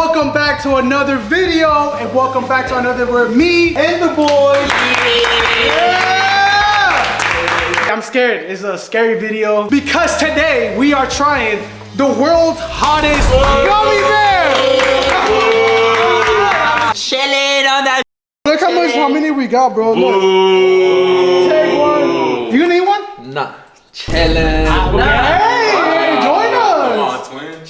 welcome back to another video, and welcome back to another where me and the boys. Yeah! I'm scared. It's a scary video because today we are trying the world's hottest gummy bear. Chillin' on that. Look how much, how many we got, bro. Look. Take one. You gonna need one? Nah, chillin'. Hey, join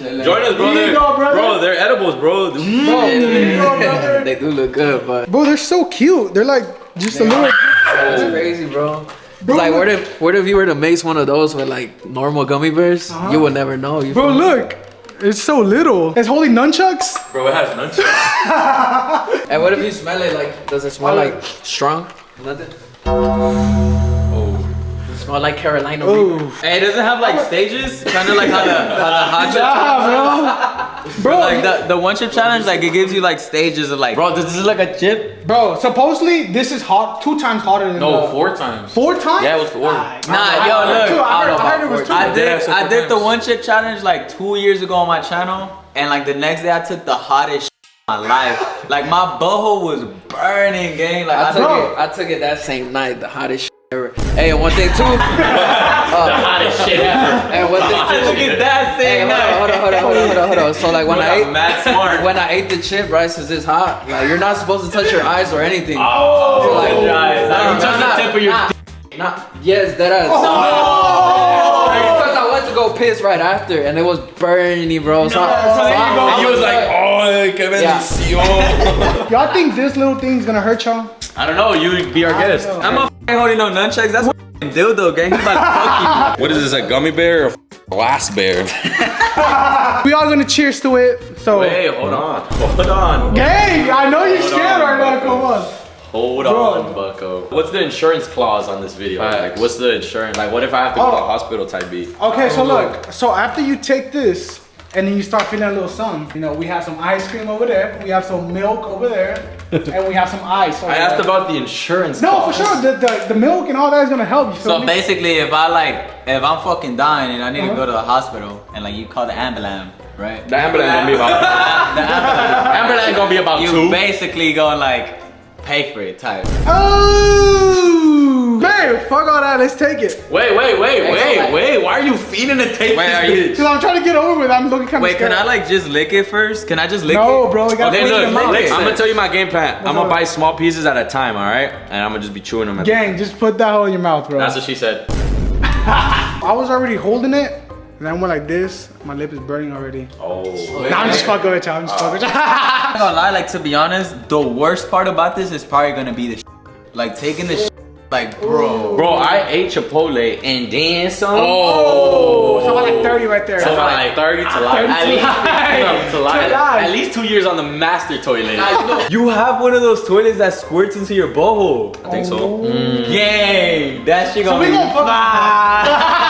us. Join us, bro. Here you They're, go, brother. bro, they're edibles, bro. Bro, here mm. you go, brother. they do look good, but Bro, they're so cute. They're like just a little. that's crazy, bro. Bro, like, what if, what if you were to mix one of those with like normal gummy bears? Uh-huh. You would never know. You Bro, feel me? look. It's so little. It's holding nunchucks. Bro, it has nunchucks. And what if you smell it? Like, does it smell like strong? Nothing. Oh, smell like Carolina. Reaper. Ooh. Hey, does it have like stages? Kind of like how the, how the hot chip Nah, bro. Bro, Like the, the one chip challenge, like it gives you like stages of like, bro, this is like a chip? bro, supposedly this is hot, two times hotter than No, the, four times. Four times? Yeah, it was four. Nah, Nah, yo, look. Two, I heard, I don't I heard it was about two. I did, Yeah, so I did the one chip challenge like two years ago on my channel, and like the next day I took the hottest of my life. Like my butthole was burning, gang. Like I I, took Bro. it. I took it that same night. The hottest ever. Hey, and one thing too. uh, Hottest shit ever. and one thing too. took it that Hey, hold on, hold on, hold on, hold on, hold on, hold on. So like when I ate, mad smart. when I ate the chip, right, since it's hot, like you're not supposed to touch your eyes or anything. Oh, like- like, guys. Nah, you touch nah, the tip of your nah. dick. Nah, yes, that ass. Oh! Because I went to go piss right after, and it was burning, bro. So, I- so there you I- go. I was like, oh, qué Yeah. bendición. Y'all think this little thing's gonna hurt y'all? I don't know, you be our I guest. know. I'm not f***ing holding no nunchucks. That's a f***ing dildo, gang. He's about to fuck What is this, a gummy bear or a glass bear? We all gonna cheers to it. So, Wait, hold on. Hold on. Gang, I know you're Hold scared on, right now. Bucko. Come on. Hold Bro. on, bucko. What's the insurance clause on this video? Facts. Like, what's the insurance? Like, what if I have to go to Oh. the hospital type B? Okay, so oh, look. So after you take this. And then you start feeling a little something. You know, we have some ice cream over there. We have some milk over there. and we have some ice over I asked there. about the insurance No, clause. for sure. The, the, the milk and all that is gonna help. You feel So me? basically, if I like, if I'm fucking dying and I need Uh-huh. to go to the hospital, and like you call the ambulance, right? The ambulance gonna be about. The ambulance. ambulance gonna be about you two. basically going like, pay for it type. Oh, babe, fuck all that. Let's take it. Wait, wait, wait, Hey, wait, so, wait. Why are you feeding the tape? Wait, this are you- bitch? Cause I'm trying to get over with. it. I'm looking kind of Wait, scared. can I like just lick it first? Can I just lick it? No, bro. You gotta Okay, put it in look, your mouth. lick it. I'm gonna tell you my game plan. I'm gonna buy small pieces at a time, all right? And I'm gonna just be chewing them. Gang, just put that hole in your mouth, bro. That's what she said. I was already holding it, and then I went like this. My lip is burning already. Oh. Nah, I'm just fucking with you. I'm just fucking with you. I'm not gonna lie, like to be honest, the worst part about this is probably gonna be the sh- like taking the sh- like bro. Bro, I ate Chipotle and then some. Oh, oh. so about like 30 right there. So like 30 to life. 30 At to least, life. to life. At least two years on the master toilet. You have one of those toilets that squirts into your butthole. I think so. Oh. Mm. Gang, that shit So gonna we be gonna fuck- fire.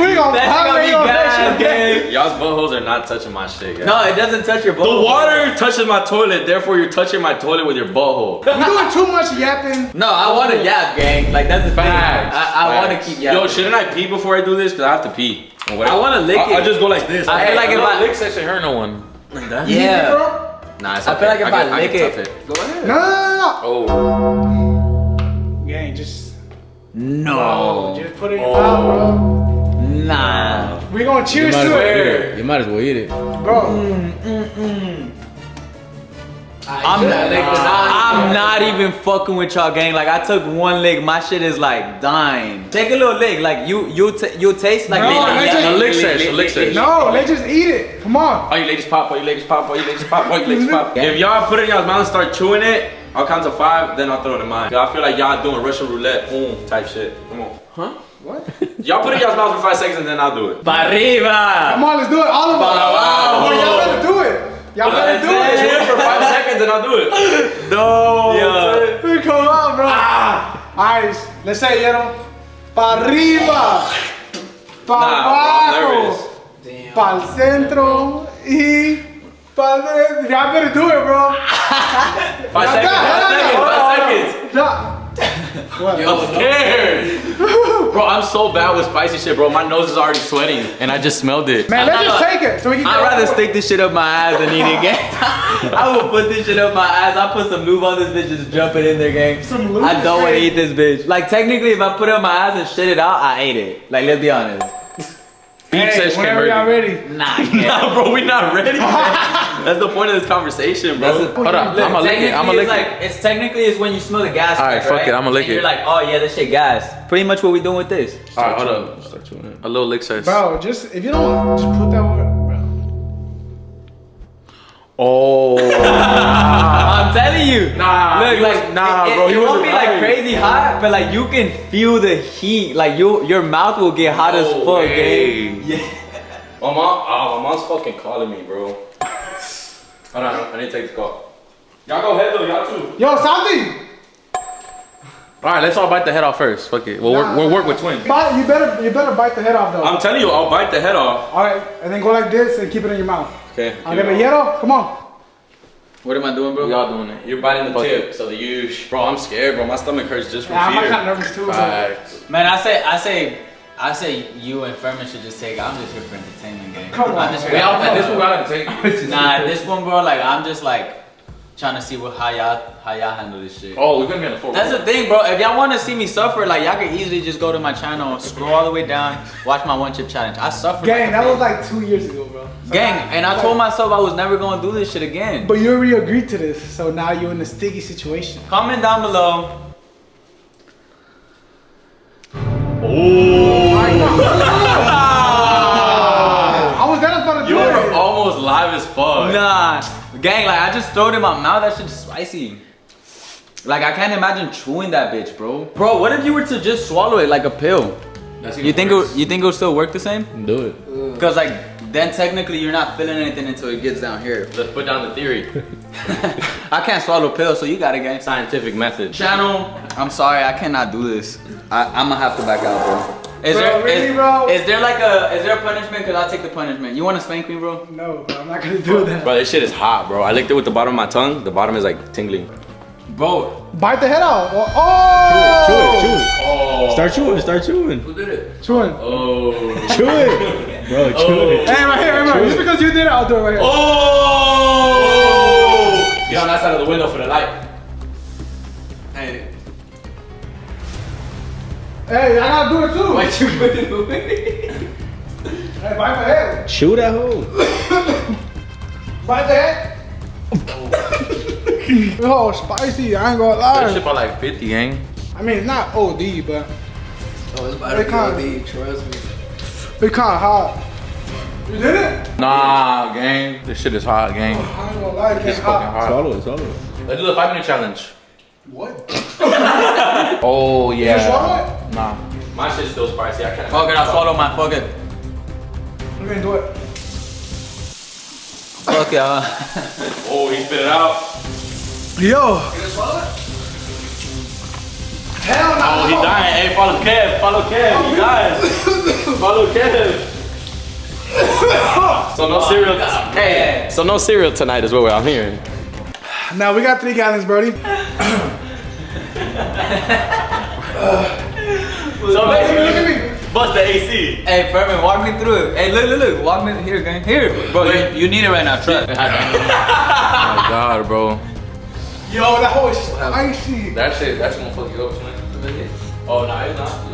We gonna That shit gonna be on that shit. Y'all's buttholes are not touching my shit, guys. No, it doesn't touch your The butthole. water touches my toilet, therefore you're touching my toilet with your butthole. You're doing too much yapping. No, I want to yap, gang. Like that's the thing. Facts. I, I want to keep yapping. Yo, shouldn't I pee before I do this? Cause I have to pee. Whatever. I wanna lick I'll, it. I'll just go like this. I feel like if no, I- lick section hurt no one. Like that? Yeah. Bro? Nah, it's I feel like if I can- lick can it- tough Go ahead. No, no, no, Oh. Gang, just, No. just put it in your mouth, bro. Nah. We gonna cheers to it, You might as well eat it. bro. Mm, mm, mm. I'm not, I'm not even fucking with y'all, gang. Like I took one lick, my shit is like dying. Take a little lick, like you you you taste like No, lick, let's lick, just- The lick, lick lick, lick, lick lick. No, let's just eat it. Come on. All you ladies pop, all you ladies pop, all you ladies pop, all you ladies pop. If y'all put it in y'all's mouth and start chewing it, I'll count to five, then I'll throw it in mine. I feel like y'all doing Russian roulette, boom, type shit. Come on. Huh? What? Y'all put it in y'all's mouth for five seconds and then I'll do it. Pa arriba. Come on, let's do it. All of us. Wow. Oh, y'all better do it. Y'all better do Chew it. it for five seconds and I'll do it. No. Yeah. Come on, bro. Alright, let's say, you know, pa arriba, pa Nah, bro, I'm abajo, nervous. Damn. pa el centro y pa dentro. Y'all better do it, bro. Five seconds, five seconds, five seconds. Yeah. What? Yo, I'm scared. Bro, I'm so bad with spicy shit, bro. My nose is already sweating, and I just smelled it. Man, let's just take it so we can. I'd rather stick this shit up my ass than eat it, gang. I will put this shit up my ass. I put some lube on this bitch, just jump it in there, gang. Some lube I don't want to eat this bitch. Like technically, if I put it up my ass and shit it out, I ate it. Like let's be honest. Beef Hey, says whenever y'all ready. Nah, gang. Nah, bro, we not ready. That's the point of this conversation, bro. That's the- Hold on, I'm gonna lick it. I'm gonna lick it's like it. it's technically it's when you smell the gas. Alright, crack, fuck it, I'ma lick And it. You're like, oh yeah, this shit gas. Pretty much what we doing with this. All right, hold up. A little lick says. Bro, just if you don't just put that word, bro. Oh. I'm telling you. Nah, Look, he like was- nah, it, bro, It, it won't be like crazy hot, but like you can feel the heat. Like you, your mouth will get hot as oh, fuck, way. gang. Yeah. My mom, oh, my mom's fucking calling me, bro. Hold on, I need to take this call. Y'all go ahead though, y'all too. Yo, Santi, All right, let's all bite the head off first. Fuck it. We'll Nah. work. We'll work with twins. bite, you better you better bite the head off though. I'm telling you, I'll bite the head off. All right, and then go like this and keep it in your mouth. Okay. Okay, but Yero, come on. What am I doing, bro? We all doing it. You're biting the Fuck tip, so the huge. Bro, I'm scared, bro. My stomach hurts just from Yeah, I'm fear. kind of nervous too. Bro. Facts. Man, I say, I say, I say, you and Furman should just take. I'm just here for entertainment, gang. Come I'm on, just here- We all this one gotta take. Nah, this one, bro. Like I'm just like trying to see what how y'all how y'all handle this shit. Oh, we're gonna be on the floor. That's the thing, bro. If y'all want to see me suffer, like y'all can easily just go to my channel, scroll all the way down, watch my one chip challenge. I suffered. Gang, like a that was like two years ago, bro. So gang, now- and I told myself I was never gonna do this shit again. But you already agreed to this, so now you're in a sticky situation. Comment down below. Oh. oh. I was gonna about to You do were almost live as fuck. Nah, gang, like I just throw it in my mouth. That shit's spicy. Like I can't imagine chewing that bitch, bro. Bro, what if you were to just swallow it like a pill? That's You think it, you think it'll still work the same? do it? Uh. Cause like then technically you're not feeling anything until it gets down here. Let's put down the theory. I can't swallow pills, so you got it, gang. Scientific method. Channel, I'm sorry, I cannot do this. I, I'm gonna have to back out, bro. Is Bro, there really, is- bro? is there like a is there a punishment? Cause I'll take the punishment. You wanna spank me, bro? No, bro, I'm not gonna do that. Bro, this shit is hot, bro. I licked it with the bottom of my tongue. The bottom is like tingling. Bro, Bite the head off. Oh, oh! Chew it, chew it. Oh. Start chewing, start chewing. who did it? Chewing. Oh. Chew it. Bro, chew oh. it. Hey, right here, right here. Just because you did it, I'll do it right here. Oh! Get on that side of the window for the light. Hey, I gotta do it too. what you put it the way? Hey, bite the head. Chew that hole. Bite the head. oh, spicy. I ain't gonna lie. That lie. shit for like 50, gang. I mean, it's not OD, but Oh, it's about They to can't- be OD, trust me. it's kind of hot. You did it? Nah, gang. This shit is hot, gang. I ain't gonna lie, It's it's fucking hot. hot. Swallow it, swallow it. Let's do the five minute challenge. What? Oh, You swallow yeah. Nah. My shit's still spicy. I can't. Fuck it, I'll swallow my fuck it. We're gonna do it. Fuck y'all. Oh, he spit it out. Yo. Hell no. Oh, he dying. Hey, follow Kev. Follow Kev. He dying. follow Kev. so no cereal. Hey, so no cereal tonight is what I'm hearing. Now we got three gallons, Brody. So basically, Look at me. bust the AC. Hey, Furman, walk me through it. Hey, look, look, look. Walk me here, gang. Here. Bro, you, you need it right now. Trust. Oh my god, bro. Yo, that hole is spicy. That shit, that's gonna fuck you up tonight. Oh, no, it's not.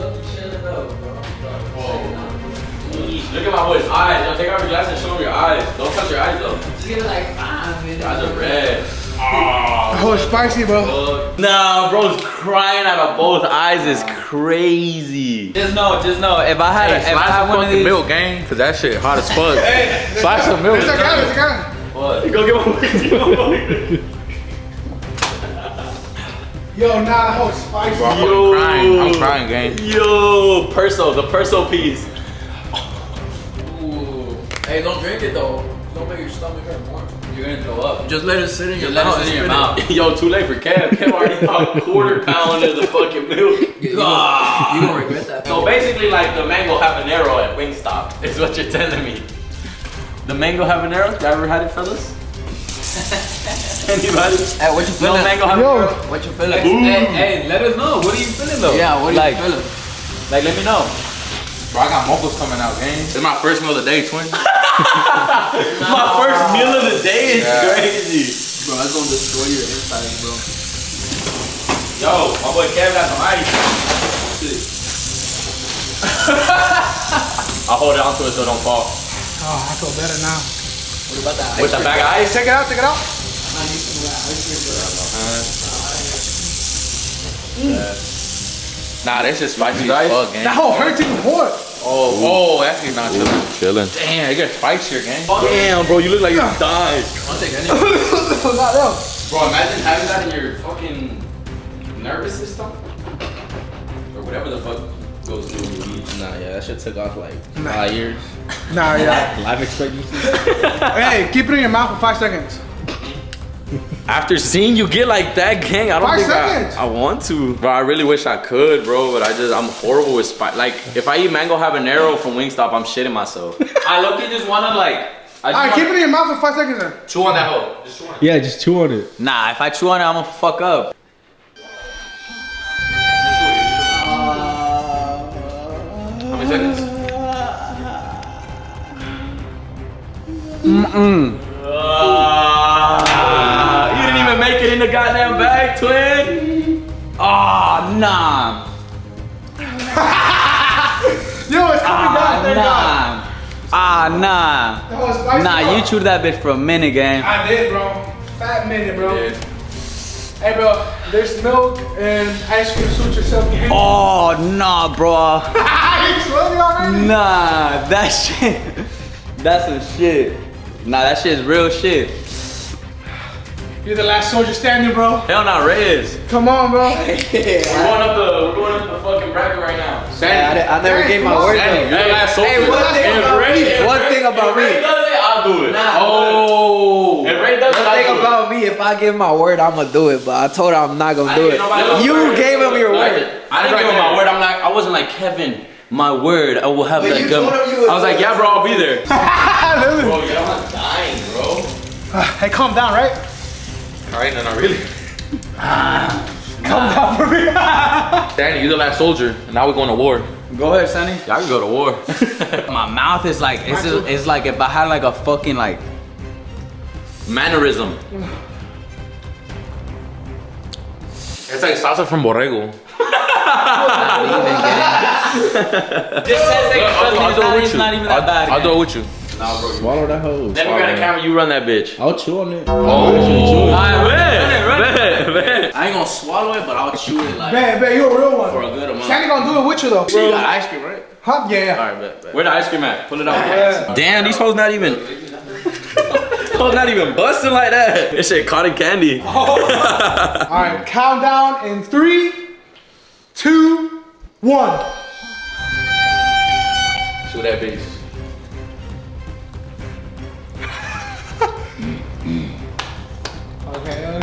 Look at my boy's eyes. Yo, take off your glasses and show him your eyes. Don't touch your eyes though. Just give it like five minutes. Your eyes are red. That Oh, hole is spicy, bro. Nah, bro's crying out of both eyes is crazy. Just know, just know. If I had, Hey, a, if I slice had one of fucking these, milk, gang, cause that shit hot as fuck. Slice some milk. It's a gallon, it's a gallon. What? Go get my Yo, nah, that hole is spicy. I'm fucking crying. I'm crying, gang. Yo, perso, the perso piece. Ooh. Hey, don't drink it though. Don't make your stomach hurt more. You're gonna throw up. Just let it sit in your Just let it mouth. sit in your spit mouth. Yo, too late for Kev. Kev already thought quarter pound of the fucking milk. it. You gonna, you gonna regret that. So basically, like the mango habanero at Wingstop is what you're telling me. The mango habanero, you ever had it, fellas? Anybody? Hey, what you No feeling? mango Yo. habanero. what you feeling? Hey, hey, let us know. What are you feeling though? Yeah, what are like, you feeling? Like, let me know. Bro, I got mochos coming out, gang. It's my first meal of the day, twin. My first meal of the day is Yeah. crazy. Bro, that's gonna destroy your insides, bro. Yo, my boy Kevin got some ice. I'll hold it onto it so it don't fall. Oh, I feel better now. What about that? With the bag of ice? Check it out, check it out. Mm. Nah, this is spicy as fuck, gang. That whole hurts even more. Oh, oh, actually not chilling. Chilling. Damn, it gets spicier, gang. Damn, bro, you look like you died. I'll take any. Not them. Bro, imagine having that in your fucking nervous system. Or whatever the fuck goes through when you. Nah, yeah, that shit took off like five years. Nah, yeah. Life expectancy. hey, keep it in your mouth for five seconds. After seeing you get like that, gang, I don't Five think. I, I want to. Bro, I really wish I could, bro, but I just, I'm horrible with spice. Like, if I eat mango habanero from Wingstop, I'm shitting myself. I look at just wanna like. I Alright, keep it in your mouth for five seconds then. Chew on that hoe. Just chew on it. yeah, just chew on it. Nah, if I chew on it, I'ma fuck up. How many seconds? Ah, in the goddamn bag, twin. Ah, nah. Yo, it's coming down. Thank Nah. Ah, nah. That was spicy. Nah, bro. you chewed that bitch for a minute, gang. I did, bro. Fat minute, bro. Dude. Hey, bro. There's milk and ice cream. Suit yourself. gang. Oh, nah, bro. Nah, that shit. That's some shit. Nah, that shit is real shit. You're the last soldier standing, bro. Hell not Reyes. Come on, bro. We're going up the, we're going up the fucking bracket right now. I, I never Hey, gave my word Danny, though. you're the last soldier. Hey, one thing If about Ray- me. if One Ray- thing about if Ray me. does it, I'll do it. Nah, oh. If Ray does it, One I'll thing do it. about me, if I give my word, I'ma do it. But I told her I'm not gonna I do it. You word. gave him your I word. didn't- I didn't give him my word. I'm like, I wasn't like Kevin. My word, I will have But that you gum. told him you would I was like, yeah, bro, I'll be there. Bro, yeah, I'm not dying, bro. Hey, calm down, right? All right, no, not really. Come down for me. Danny, you're the last soldier. and Now we're going to war. Go ahead, Sonny. Y'all can go to war. My mouth is like, it's, it's like if I had like a fucking like, Mannerism. It's like salsa from borrego. Just ten I'll, I'll do it with it's you. not even I'll, that bad. I'll do it with you. Swallow that hoe. Then we got a camera. You run that bitch. I'll chew on it. Oh, chew it. I bet, bet, bet. I ain't gonna swallow it, but I'll chew it like Man, man, you a real one. for a good amount. Sandy gonna do it with you though. You got ice cream, right? Huh? Yeah, yeah. Alright, bet, bet. Where the ice cream at? Pull it out. Yeah. Damn, these hoes not even. hoes not even busting like that. This shit cotton candy. All right, countdown in three, two, one. Shoot that bitch.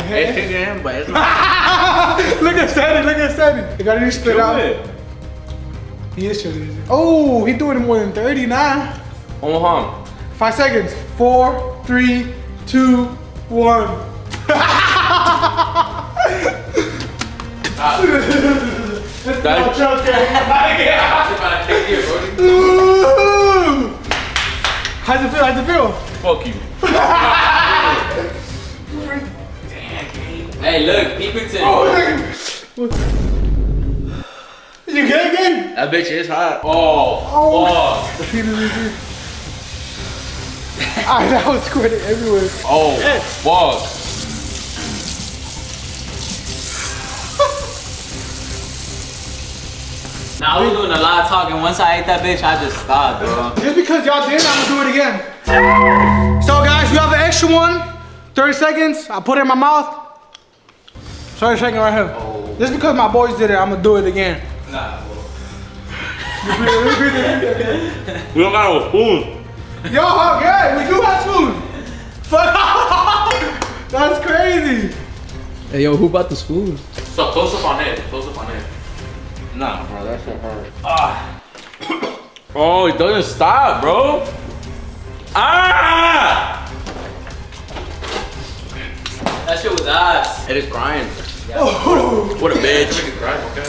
Okay, okay. Damn, but look at Sandy, look at Sandy. You gotta spit out. He is chewing. Oh, he doing more than 30 now. One harm. Five seconds. Four, three, two, one. That- Ooh. How's it feel? How's it feel? Fuck you. Hey, look, peep it to Oh, You get it again? That bitch is hot. Oh, Oh. fuck. Repeat it, repeat it. Ah, that was squirting everywhere. Oh, fuck. Now I was doing a lot of talking. Once I ate that bitch, I just stopped, bro. Just because y'all did, I'm gonna do it again. So guys, we have an extra one. 30 seconds. I put it in my mouth. 30 seconds right here. Just because my boys did it, I'm gonna do it again. Nah, We don't got no spoon. Yo, okay, we do have spoon. Fuck. That's crazy. Hey, yo, who bought the spoon? So close up on it. Close up on it. Nah, bro, that shit hurt. Ah. Oh, it doesn't stop, bro. Ah! That shit was ass. It is crying. Oh. What a bitch.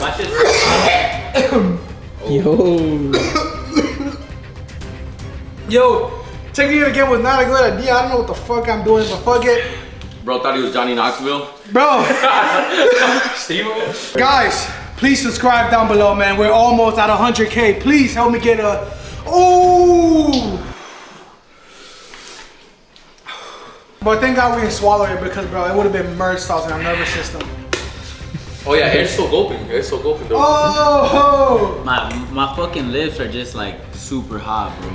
My shit. Yo. Yo, taking it again was not a good idea. I don't know what the fuck I'm doing, but fuck it. Bro thought he was Johnny Knoxville. Bro, Steve. guys, please subscribe down below, man. We're almost at 100K. Please help me get a. Ooh! But thank God we didn't swallow it because, bro, it would have been merged sauce in our nervous system. Oh yeah, air's still gulping. Air's still gulping though. Oh! My my fucking lips are just like super hot, bro.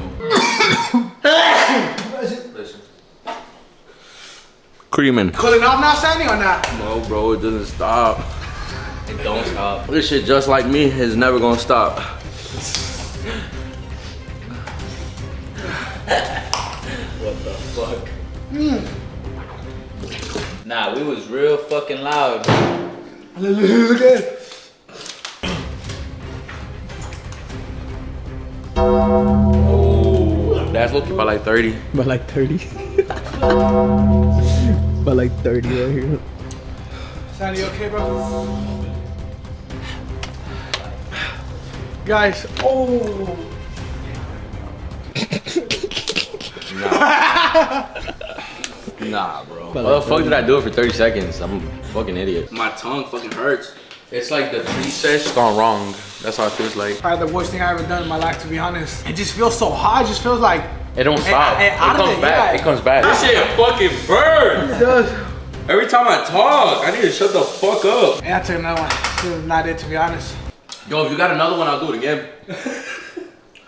Listen. Creaming. Cooling off now, Sandy, or not? No, bro, it doesn't stop. It don't stop. This shit just like me is never gonna stop. What the fuck? Hmm. Nah, we was real fucking loud. Look at it. Oh, that's looking by like 30. But like 30. but like 30 right here. Sandy, you okay, bro? Guys, oh. Nah, bro. But Why the fuck did I do it for 30 seconds? I'm a fucking idiot. My tongue fucking hurts. It's like the three sets gone wrong. That's how it feels like. Probably the worst thing I ever done in my life, to be honest. It just feels so hot. It just feels like It don't stop. Hey, It, hey, comes it, back. yeah. It comes back. This shit fucking burns. it does. Every time I talk, I need to shut the fuck up. And I took another one. This is not it, to be honest. Yo, if you got another one, I'll do it again.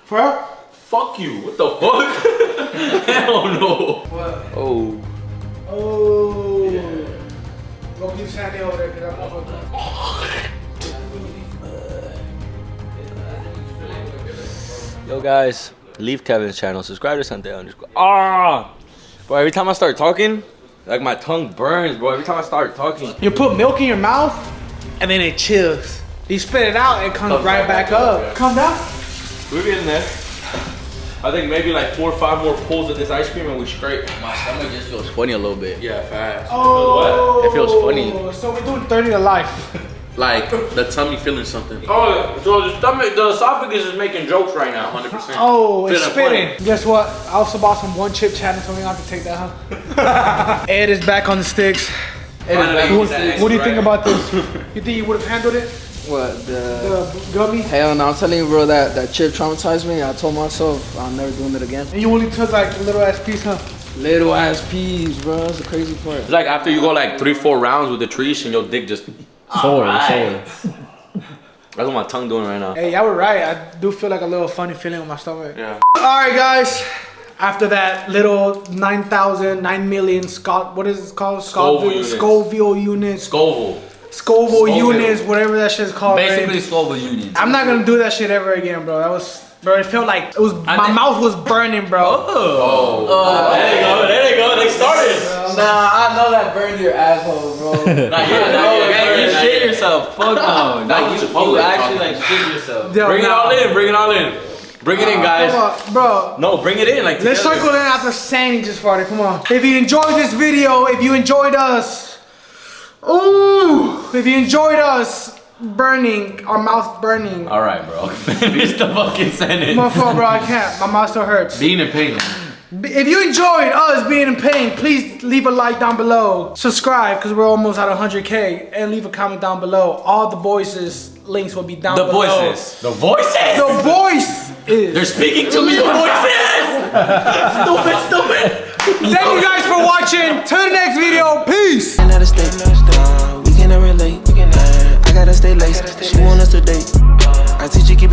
For real? Fuck you. What the fuck? Hell no. What? Oh. Over there, because I'm not Yo guys, leave Kevin's channel. Subscribe to Sunday underscore. Ah, bro. Every time I start talking, like my tongue burns, bro. Every time I start talking. You put milk in your mouth, and then it chills. You spit it out, it comes right back, back up. up, yeah. Come down. We're getting there. I think maybe like four or five more pulls of this ice cream and we scrape. My stomach just feels funny a little bit. Yeah, fast. Oh. It feels funny. So we're doing 30 to life. Like the tummy feeling something. Oh, so the stomach, the esophagus is making jokes right now, 100%. Oh, it's Feeling spitting. funny. Guess what? I also bought some one chip chatting, so we don't have to take that, huh? Ed is back on the sticks. Finally, What, that what do you extra think about this? You think you would have handled it? What the? The gummy? Hell no! I'm telling you, bro. That that chip traumatized me. I told myself I'm never doing it again. And you only took like a little ass piece, huh? Little ass piece, bro. That's the crazy part. It's like after you go like three, four rounds with the trees and your dick just. Sore, Alright. sore. That's what my tongue doing right now. Hey, y'all were right. I do feel like a little funny feeling in my stomach. Yeah. All right, guys. After that little 9,000, 9 million Scott, what is it called? Scoville Scoville, units. Scoville units. Scoville. Scoville Scoville. units, whatever that shit's called. right? Basically, Scoville units. I'm not gonna do that shit ever again, bro. That was, bro. It felt like it was. my mouth was burning, bro. Oh. oh. there they go. There they go. They started. Nah, I know that burned your asshole, bro. Not yet. Not yet. You shit yourself. Fuck no. Nah, Like, you you, Chipotle you actually like shit yourself. Yo, Bring it all in. Bring it all in. Bring it in, guys. Come on, bro. No, bring it in. Like Let's together. circle in after Sandy just farted. Come on. If you enjoyed this video, if you enjoyed us, ooh, if you enjoyed us burning, our mouth burning. All right, bro. Finish the fucking sentence. My fault, bro. I can't. My mouth still hurts. Being in pain. If you enjoyed us being in pain, please leave a like down below. Subscribe, because we're almost at 100K. And leave a comment down below. All the voices links will be down below. The below. voices. The voices. The voice is. They're speaking to me. The voices. stupid, stupid. Thank you guys for watching. Till the next video. Peace. Uh, I gotta stay laced. She want us to date. I teach you keep it.